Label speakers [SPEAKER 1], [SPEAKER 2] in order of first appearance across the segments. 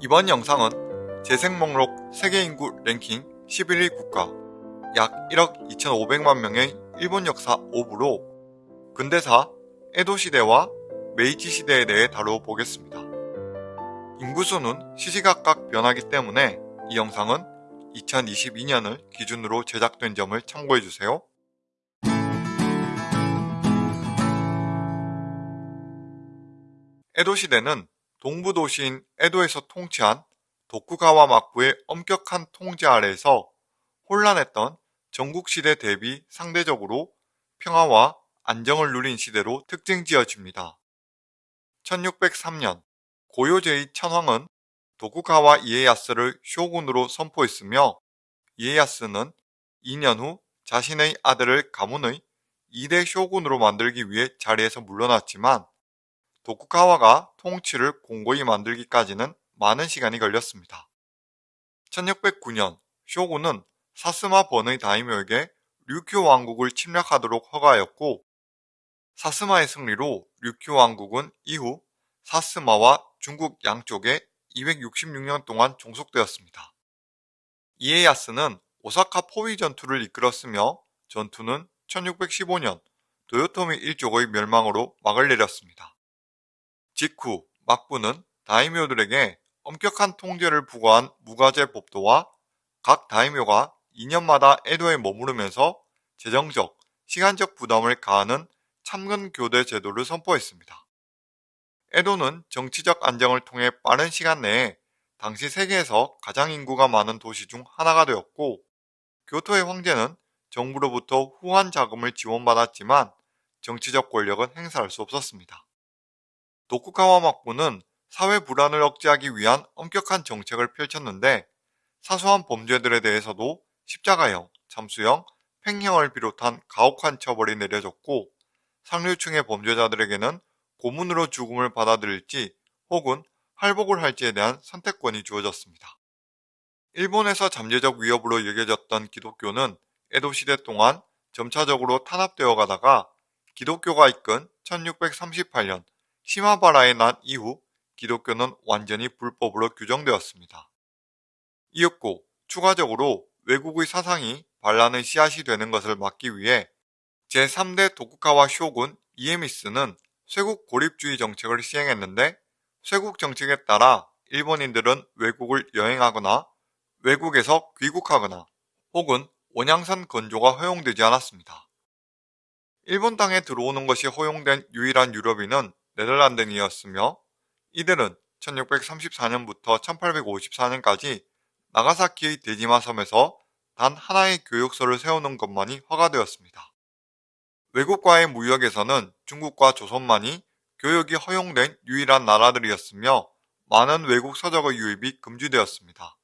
[SPEAKER 1] 이번 영상은 재생 목록 세계 인구 랭킹 11위 국가 약 1억 2,500만 명의 일본 역사 5부로 근대사 에도 시대와 메이지 시대에 대해 다뤄보겠습니다. 인구수는 시시각각 변하기 때문에 이 영상은 2022년을 기준으로 제작된 점을 참고해주세요. 에도 시대는 동부 도시인 에도에서 통치한 도쿠가와 막부의 엄격한 통제 아래에서 혼란했던 전국시대 대비 상대적으로 평화와 안정을 누린 시대로 특징 지어집니다. 1603년 고요 제2천황은 도쿠가와 이에야스를 쇼군으로 선포했으며 이에야스는 2년 후 자신의 아들을 가문의 2대 쇼군으로 만들기 위해 자리에서 물러났지만 도쿠가와가 통치를 공고히 만들기까지는 많은 시간이 걸렸습니다. 1609년 쇼군은 사스마 번의 다이묘에게 류큐 왕국을 침략하도록 허가하였고 사스마의 승리로 류큐 왕국은 이후 사스마와 중국 양쪽에 266년 동안 종속되었습니다. 이에야스는 오사카 포위 전투를 이끌었으며 전투는 1615년 도요토미 일족의 멸망으로 막을 내렸습니다. 직후 막부는 다이묘들에게 엄격한 통제를 부과한 무과제 법도와 각 다이묘가 2년마다 에도에 머무르면서 재정적, 시간적 부담을 가하는 참근 교대 제도를 선포했습니다. 에도는 정치적 안정을 통해 빠른 시간 내에 당시 세계에서 가장 인구가 많은 도시 중 하나가 되었고 교토의 황제는 정부로부터 후한 자금을 지원받았지만 정치적 권력은 행사할 수 없었습니다. 도쿠가와 막부는 사회 불안을 억제하기 위한 엄격한 정책을 펼쳤는데 사소한 범죄들에 대해서도 십자가형, 잠수형, 팽형을 비롯한 가혹한 처벌이 내려졌고 상류층의 범죄자들에게는 고문으로 죽음을 받아들일지 혹은 할복을 할지에 대한 선택권이 주어졌습니다. 일본에서 잠재적 위협으로 여겨졌던 기독교는 에도 시대 동안 점차적으로 탄압되어 가다가 기독교가 이끈 1638년 시마바라에 난 이후 기독교는 완전히 불법으로 규정되었습니다. 이었고 추가적으로 외국의 사상이 반란의 씨앗이 되는 것을 막기 위해 제3대 도쿠가와 쇼군 이에미스는 쇄국 고립주의 정책을 시행했는데 쇄국 정책에 따라 일본인들은 외국을 여행하거나 외국에서 귀국하거나 혹은 원양산 건조가 허용되지 않았습니다. 일본 땅에 들어오는 것이 허용된 유일한 유럽인은 네덜란드인이었으며 이들은 1634년부터 1854년까지 나가사키의 데지마 섬에서 단 하나의 교육소를 세우는 것만이 허가되었습니다. 외국과의 무역에서는 중국과 조선만이 교육이 허용된 유일한 나라들이었으며 많은 외국 서적의 유입이 금지되었습니다.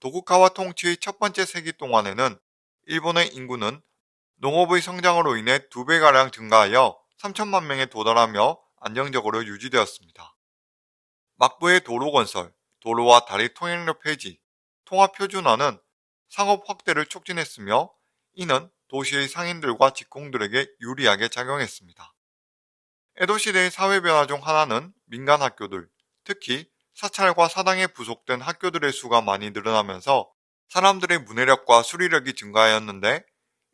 [SPEAKER 1] 도쿠가와 통치의 첫 번째 세기 동안에는 일본의 인구는 농업의 성장으로 인해 두 배가량 증가하여 3천만 명에 도달하며 안정적으로 유지되었습니다. 막부의 도로 건설, 도로와 다리 통행료 폐지, 통합 표준화는 상업 확대를 촉진했으며 이는 도시의 상인들과 직공들에게 유리하게 작용했습니다. 에도 시대의 사회 변화 중 하나는 민간 학교들, 특히 사찰과 사당에 부속된 학교들의 수가 많이 늘어나면서 사람들의 문해력과 수리력이 증가하였는데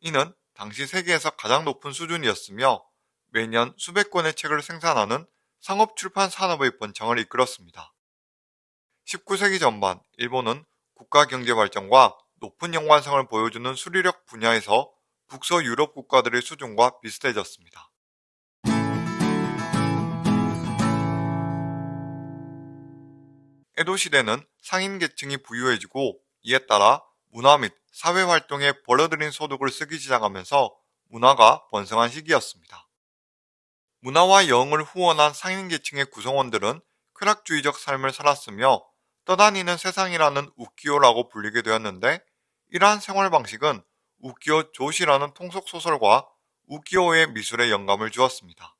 [SPEAKER 1] 이는 당시 세계에서 가장 높은 수준이었으며 매년 수백 권의 책을 생산하는 상업 출판 산업의 번창을 이끌었습니다. 19세기 전반 일본은 국가 경제 발전과 높은 연관성을 보여주는 수리력 분야에서 북서 유럽 국가들의 수준과 비슷해졌습니다. 에도 시대는 상인 계층이 부유해지고 이에 따라 문화 및 사회 활동에 벌어들인 소득을 쓰기 시작하면서 문화가 번성한 시기였습니다. 문화와 영을 후원한 상인 계층의 구성원들은 쾌락주의적 삶을 살았으며 떠다니는 세상이라는 우키오라고 불리게 되었는데 이러한 생활 방식은 우키오 조시라는 통속소설과 우키오의 미술에 영감을 주었습니다.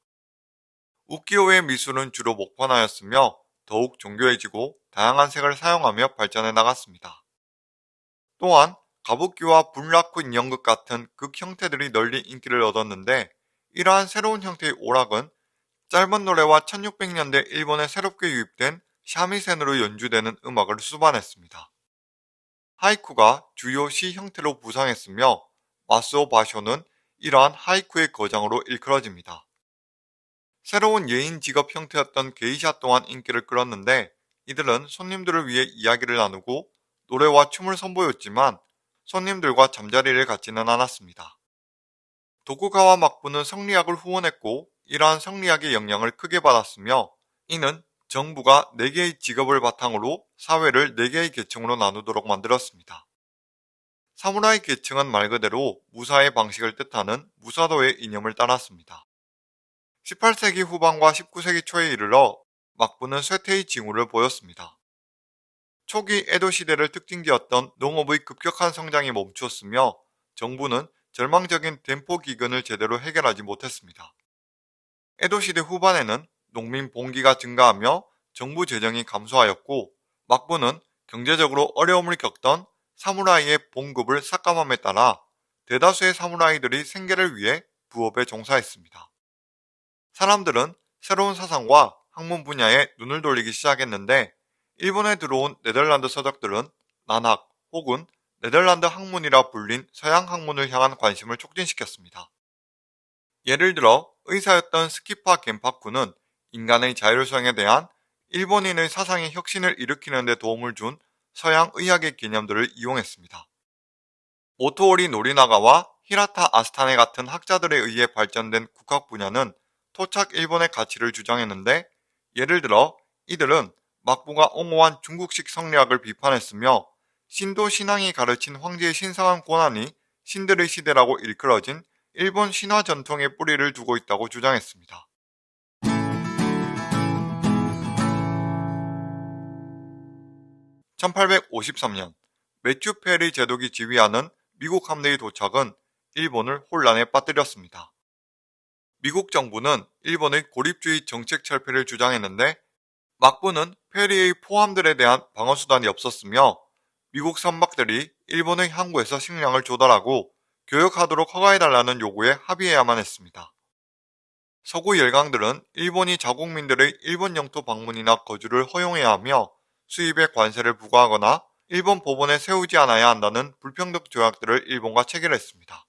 [SPEAKER 1] 우키오의 미술은 주로 목판하였으며 더욱 정교해지고 다양한 색을 사용하며 발전해 나갔습니다. 또한 가부키와 분라쿠 인형극 같은 극 형태들이 널리 인기를 얻었는데 이러한 새로운 형태의 오락은 짧은 노래와 1600년대 일본에 새롭게 유입된 샤미센으로 연주되는 음악을 수반했습니다. 하이쿠가 주요 시 형태로 부상했으며 마스오 바쇼는 이러한 하이쿠의 거장으로 일컬어집니다. 새로운 예인 직업 형태였던 게이샤 또한 인기를 끌었는데 이들은 손님들을 위해 이야기를 나누고 노래와 춤을 선보였지만 손님들과 잠자리를 갖지는 않았습니다. 도쿠가와 막부는 성리학을 후원했고 이러한 성리학의 영향을 크게 받았으며 이는 정부가 4개의 직업을 바탕으로 사회를 4개의 계층으로 나누도록 만들었습니다. 사무라이 계층은 말 그대로 무사의 방식을 뜻하는 무사도의 이념을 따랐습니다. 18세기 후반과 19세기 초에 이르러 막부는 쇠퇴의 징후를 보였습니다. 초기 에도 시대를 특징지었던 농업의 급격한 성장이 멈추었으며 정부는 절망적인 덴포 기근을 제대로 해결하지 못했습니다. 에도 시대 후반에는 농민 봉기가 증가하며 정부 재정이 감소하였고 막부는 경제적으로 어려움을 겪던 사무라이의 봉급을 삭감함에 따라 대다수의 사무라이들이 생계를 위해 부업에 종사했습니다. 사람들은 새로운 사상과 학문 분야에 눈을 돌리기 시작했는데 일본에 들어온 네덜란드 서적들은 난학 혹은 네덜란드 학문이라 불린 서양 학문을 향한 관심을 촉진시켰습니다. 예를 들어 의사였던 스키파 겐파쿠는 인간의 자율성에 대한 일본인의 사상의 혁신을 일으키는 데 도움을 준 서양 의학의 개념들을 이용했습니다. 오토오리 노리나가와 히라타 아스타네 같은 학자들에 의해 발전된 국학 분야는 토착 일본의 가치를 주장했는데 예를 들어 이들은 막부가 옹호한 중국식 성리학을 비판했으며 신도 신앙이 가르친 황제의 신성한 권한이 신들의 시대라고 일컬어진 일본 신화 전통의 뿌리를 두고 있다고 주장했습니다. 1853년 매튜 페리 제독이 지휘하는 미국 함대의 도착은 일본을 혼란에 빠뜨렸습니다. 미국 정부는 일본의 고립주의 정책 철폐를 주장했는데 막부는 페리의 포함들에 대한 방어수단이 없었으며 미국 선박들이 일본의 항구에서 식량을 조달하고 교역하도록 허가해달라는 요구에 합의해야만 했습니다. 서구 열강들은 일본이 자국민들의 일본 영토 방문이나 거주를 허용해야 하며 수입에 관세를 부과하거나 일본 법원에 세우지 않아야 한다는 불평등 조약들을 일본과 체결했습니다.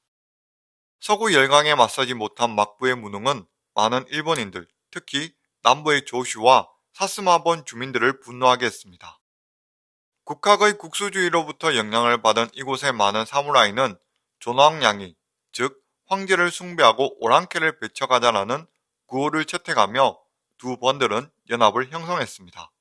[SPEAKER 1] 서구 열강에 맞서지 못한 막부의 무능은 많은 일본인들, 특히 남부의 조슈와 사스마본 주민들을 분노하게 했습니다. 국학의 국수주의로부터 영향을 받은 이곳의 많은 사무라이는 존왕양이, 즉 황제를 숭배하고 오랑캐를 배척하자라는 구호를 채택하며 두 번들은 연합을 형성했습니다.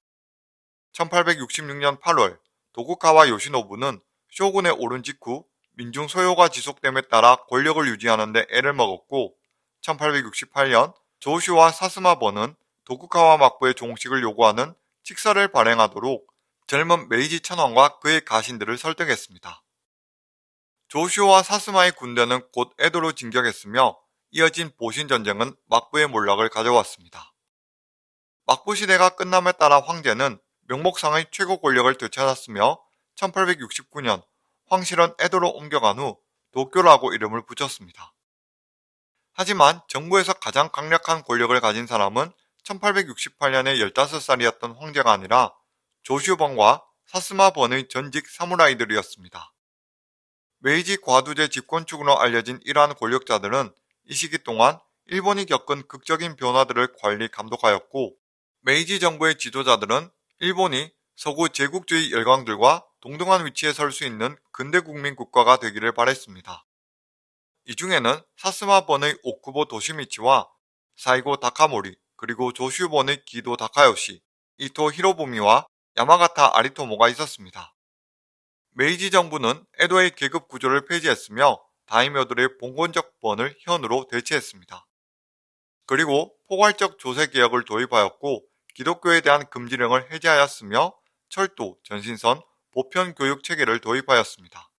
[SPEAKER 1] 1866년 8월 도쿠카와 요시노부는 쇼군에 오른 직후 민중 소요가 지속됨에 따라 권력을 유지하는 데 애를 먹었고 1868년 조슈와 사스마버는 도쿠카와 막부의 종식을 요구하는 칙서를 발행하도록 젊은 메이지 천황과 그의 가신들을 설득했습니다. 조슈와 사스마의 군대는 곧 에도로 진격했으며 이어진 보신 전쟁은 막부의 몰락을 가져왔습니다. 막부 시대가 끝남에 따라 황제는 명목상의 최고 권력을 되찾았으며 1869년 황실은 에도로 옮겨간 후 도쿄라고 이름을 붙였습니다. 하지만 정부에서 가장 강력한 권력을 가진 사람은 1868년에 15살이었던 황제가 아니라 조슈번과 사스마번의 전직 사무라이들이었습니다. 메이지 과두제 집권층으로 알려진 이러한 권력자들은 이 시기 동안 일본이 겪은 극적인 변화들을 관리 감독하였고 메이지 정부의 지도자들은 일본이 서구 제국주의 열강들과 동등한 위치에 설 수 있는 근대 국민 국가가 되기를 바랬습니다. 이 중에는 사쓰마번의 오쿠보 도시미치와 사이고 다카모리 그리고 조슈번의 기도 다카요시, 이토 히로부미와 야마가타 아리토모가 있었습니다. 메이지 정부는 에도의 계급 구조를 폐지했으며 다이묘들의 봉건적 번을 현으로 대체했습니다. 그리고 포괄적 조세 개혁을 도입하였고 기독교에 대한 금지령을 해제하였으며 철도, 전신선, 보편 교육 체계를 도입하였습니다.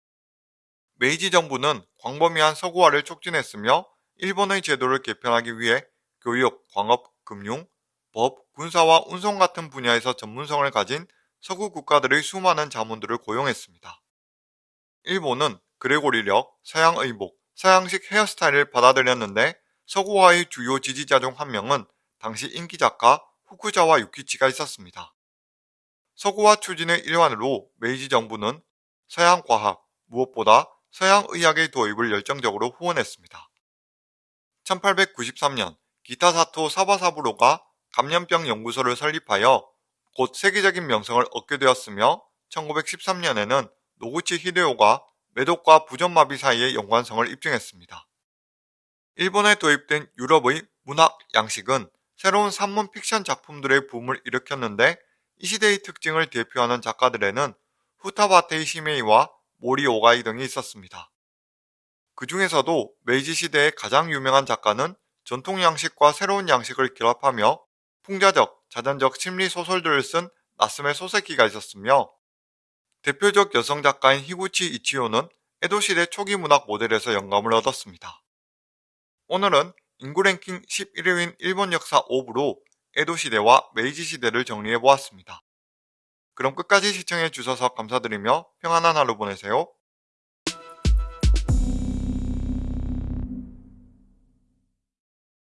[SPEAKER 1] 메이지 정부는 광범위한 서구화를 촉진했으며 일본의 제도를 개편하기 위해 교육, 광업, 금융, 법, 군사와 운송 같은 분야에서 전문성을 가진 서구 국가들의 수많은 자문들을 고용했습니다. 일본은 그레고리력, 서양 의복, 서양식 헤어스타일을 받아들였는데 서구화의 주요 지지자 중 한 명은 당시 인기 작가 후쿠자와 유키치가 있었습니다. 서구화 추진의 일환으로 메이지 정부는 서양 과학, 무엇보다 서양 의학의 도입을 열정적으로 후원했습니다. 1893년 기타사토 사바사부로가 감염병 연구소를 설립하여 곧 세계적인 명성을 얻게 되었으며 1913년에는 노구치 히데오가 매독과 부전마비 사이의 연관성을 입증했습니다. 일본에 도입된 유럽의 문학 양식은 새로운 산문 픽션 작품들의 붐을 일으켰는데 이 시대의 특징을 대표하는 작가들에는 후타바테이 시메이와 모리 오가이 등이 있었습니다. 그 중에서도 메이지 시대의 가장 유명한 작가는 전통 양식과 새로운 양식을 결합하며 풍자적, 자전적 심리 소설들을 쓴 나쓰메 소세키가 있었으며 대표적 여성 작가인 히구치 이치요는 에도 시대 초기 문학 모델에서 영감을 얻었습니다. 오늘은 인구 랭킹 11위인 일본 역사 5부로 에도 시대와 메이지 시대를 정리해 보았습니다. 그럼 끝까지 시청해 주셔서 감사드리며 평안한 하루 보내세요.